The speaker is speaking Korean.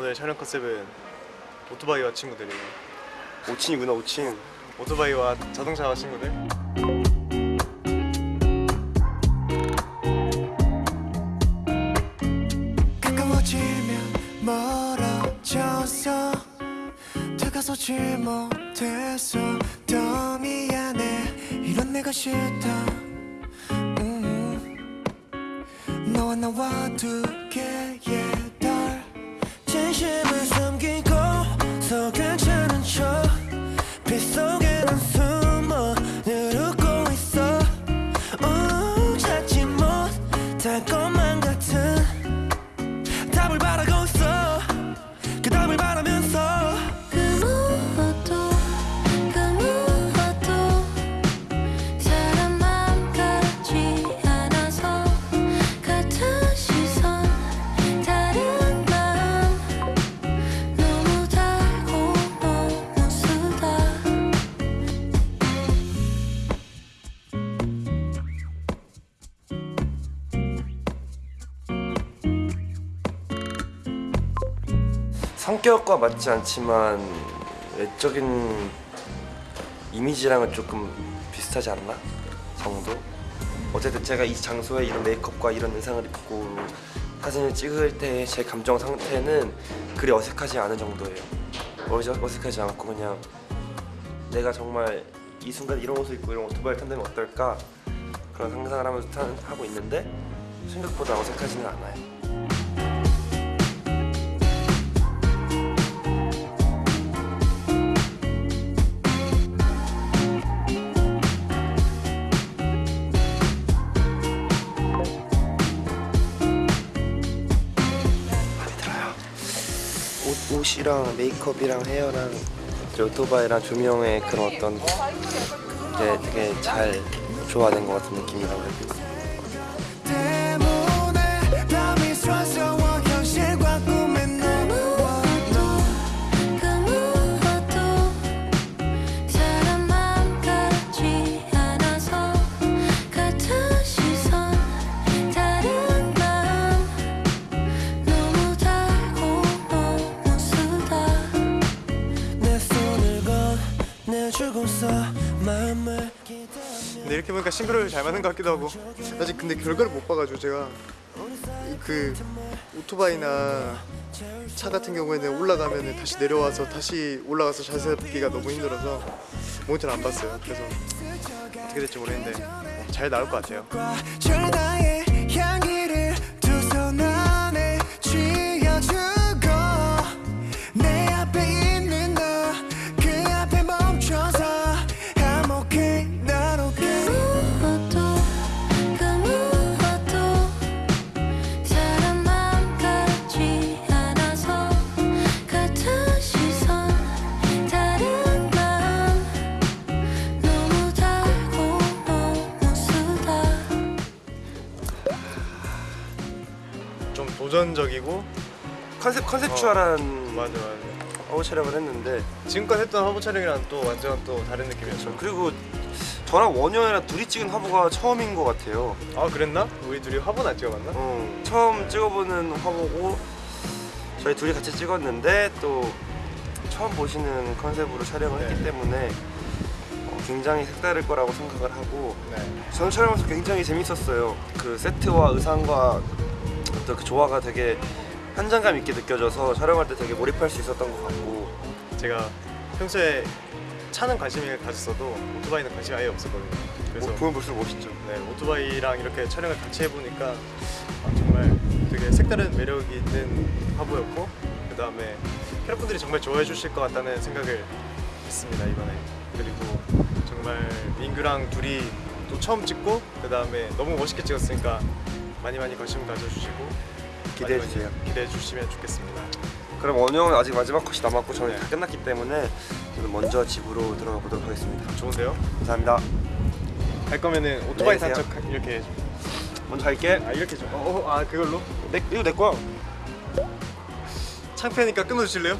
오늘 촬영 컨셉은 오토바이와 친구들이에요. 5층이구나 5층 오토바이와 자동차와 친구들. 가까워지면 멀어져서 다가서지 못해서 더 미안해 이런 내가 싫다 음. 너와 나와 두개 성격과 맞지 않지만 외적인 이미지랑은 조금 비슷하지 않나? 정도? 어쨌든 제가 이 장소에 이런 메이크업과 이런 의상을 입고 사진을 찍을 때 제 감정 상태는 그리 어색하지 않은 정도예요 어색- 어색하지 않고 그냥 내가 정말 이 순간 이런 옷을 입고 이런 오토바이를 탄다면 어떨까 그런 상상을 하면서 탄- 하고 있는데 생각보다 어색하지는 않아요 옷, 옷이랑 메이크업이랑 헤어랑 오토바이랑 조명의 그런 어떤 게 되게 잘 조화된 것 같은 느낌이라고 해야? 근데 이렇게 보니까 싱크로율 잘 맞는 것 같기도 하고. 아직 근데 결과를 못 봐가지고 제가 이그 오토바이나 차 같은 경우에는 올라가면 다시 내려와서 다시 올라가서 자세 잡기가 너무 힘들어서 모니터를 안 봤어요. 그래서 어떻게 될지 모르겠는데 잘 나올 것 같아요. 도전적이고 컨셉 컨셉추얼한 맞아 맞아. 화보 촬영을 했는데 지금까지 했던 화보 촬영이랑 또 완전 또 다른 느낌이었죠. 그리고 저랑 원효이랑 둘이 찍은 화보가 처음인 것 같아요. 아 그랬나? 우리 둘이 화보는 안 찍어봤나? 어, 처음 찍어보는 화보고 저희 둘이 같이 찍었는데 또 처음 보시는 컨셉으로 촬영을 했기 네. 때문에 어, 굉장히 색다를 거라고 생각을 하고 네. 저는 촬영하면서 굉장히 재밌었어요. 그 세트와 의상과 어떤 그 조화가 되게 현장감 있게 느껴져서 촬영할 때 되게 몰입할 수 있었던 것 같고 제가 평소에 차는 관심을 가졌어도 오토바이는 관심이 아예 없었거든요. 그래서 뭐 보면 볼수록 멋있죠. 네, 오토바이랑 이렇게 촬영을 같이 해보니까 아, 정말 되게 색다른 매력이 있는 화보였고 그 다음에 캐럿분들이 정말 좋아해 주실 것 같다는 생각을 했습니다 이번에 그리고 정말 민규랑 둘이 또 처음 찍고 그 다음에 너무 멋있게 찍었으니까 많이 많이 관심 가져주시고 기대해 주세요. 기대해 주시면 좋겠습니다 그럼 원영은 아직 마지막 컷이 남았고 저는 네. 다 끝났기 때문에 저는 먼저 집으로 들어가 보도록 하겠습니다. 좋은데요? 감사합니다. 갈 거면은 오토바이 네, 단척 이렇게 해줘 먼저 갈게. 아 이렇게 줘. 어, 어, 아 그걸로? 내, 이거 내 거야. 창피하니까 끊어주실래요?